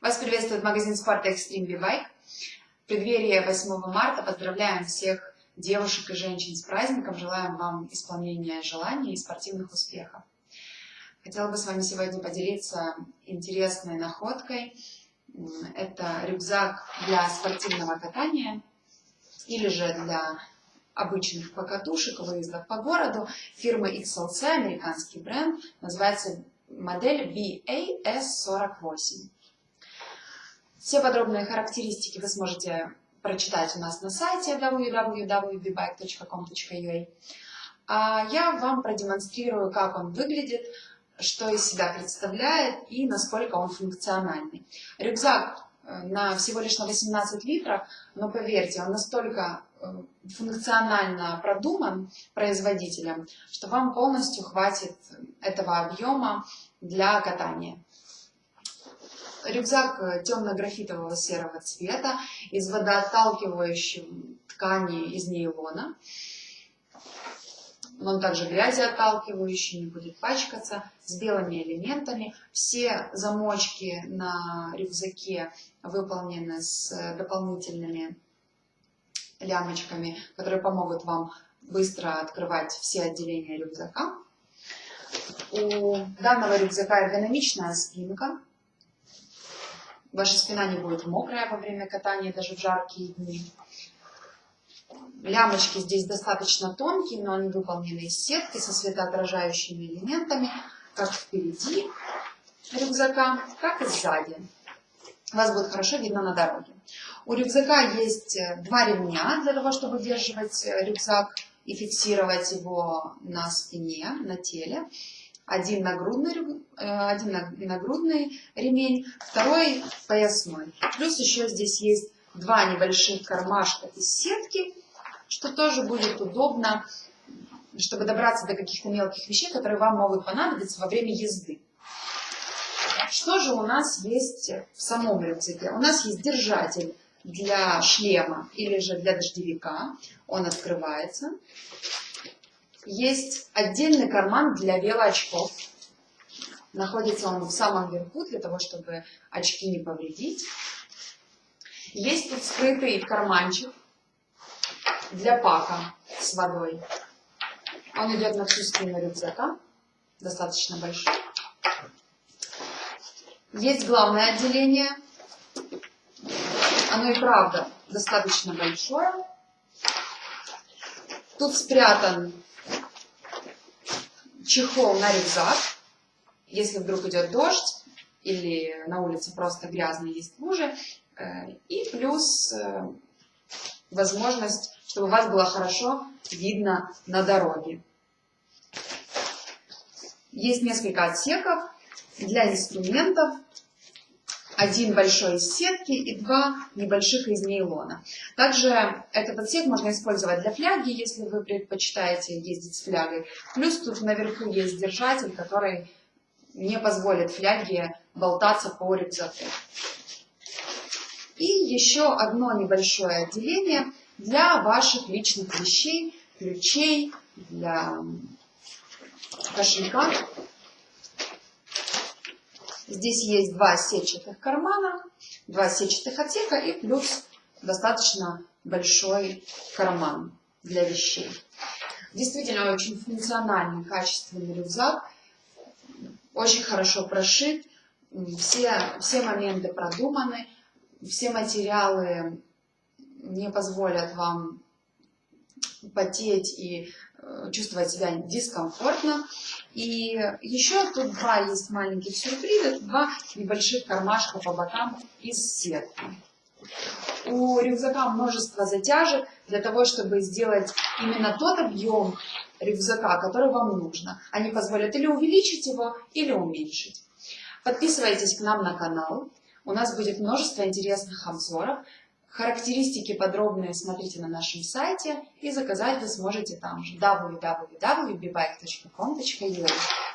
Вас приветствует магазин спорта Extreme B-Bike. В преддверии 8 марта поздравляем всех девушек и женщин с праздником. Желаем вам исполнения желаний и спортивных успехов. Хотела бы с вами сегодня поделиться интересной находкой. Это рюкзак для спортивного катания или же для обычных покатушек, выездов по городу. Фирмы XLC, американский бренд, называется модель BAS48. Все подробные характеристики вы сможете прочитать у нас на сайте www.bbike.com.ua. А я вам продемонстрирую, как он выглядит, что из себя представляет и насколько он функциональный. Рюкзак э, на всего лишь на 18 литров, но поверьте, он настолько э, функционально продуман производителем, что вам полностью хватит этого объема для катания. Рюкзак э, темно-графитового серого цвета из водоотталкивающей ткани из нейлона. Он также грязеотталкивающий, не будет пачкаться, с белыми элементами. Все замочки на рюкзаке выполнены с дополнительными лямочками, которые помогут вам быстро открывать все отделения рюкзака. У данного рюкзака эргономичная спинка, Ваша спина не будет мокрая во время катания, даже в жаркие дни. Лямочки здесь достаточно тонкие, но они выполнены из сетки со светоотражающими элементами, как впереди рюкзака, так и сзади. Вас будет хорошо видно на дороге. У рюкзака есть э, два ремня для того, чтобы удерживать э, рюкзак и фиксировать его на спине, на теле один нагрудный, э, один нагрудный ремень, второй поясной. Плюс еще здесь есть два небольших кармашка из сетки, что тоже будет удобно, чтобы добраться до каких-то мелких вещей, которые вам могут понадобиться во время езды. Что же у нас есть в самом рюкзаке? У нас есть держатель для шлема или же для дождевика. Он открывается. Есть отдельный карман для велоочков. Находится он в самом верху, для того, чтобы очки не повредить. Есть тут скрытый карманчик для пака с водой. Он идет на всю спину рюкзака, достаточно большой. Есть главное отделение. Оно и правда достаточно большое. Тут спрятан чехол на рюкзак, если вдруг идет дождь или на улице просто грязно, есть лужи. Э, и плюс э, возможность, чтобы вас было хорошо видно на дороге. Есть несколько отсеков для инструментов, один большой из сетки и два небольших из нейлона. Также этот отсек можно использовать для фляги, если вы предпочитаете ездить с флягой. Плюс тут наверху есть держатель, который не позволит фляге болтаться по рюкзаку. И еще одно небольшое отделение для ваших личных вещей, ключей, для кошелька. Здесь есть два сетчатых кармана, два сетчатых отсека и плюс достаточно большой карман для вещей. Действительно очень функциональный, качественный рюкзак, очень хорошо прошит, все, все моменты продуманы, все материалы не позволят вам потеть и э, чувствовать себя дискомфортно. И еще тут два есть маленьких сюрприза, два небольших кармашка по бокам из сетки. У рюкзака множество затяжек для того, чтобы сделать именно тот объем рюкзака, который вам нужно. Они позволят или увеличить его, или уменьшить. Подписывайтесь к нам на канал. У нас будет множество интересных обзоров. Характеристики подробные смотрите на нашем сайте и заказать вы сможете там же. Www.bbike.com.ua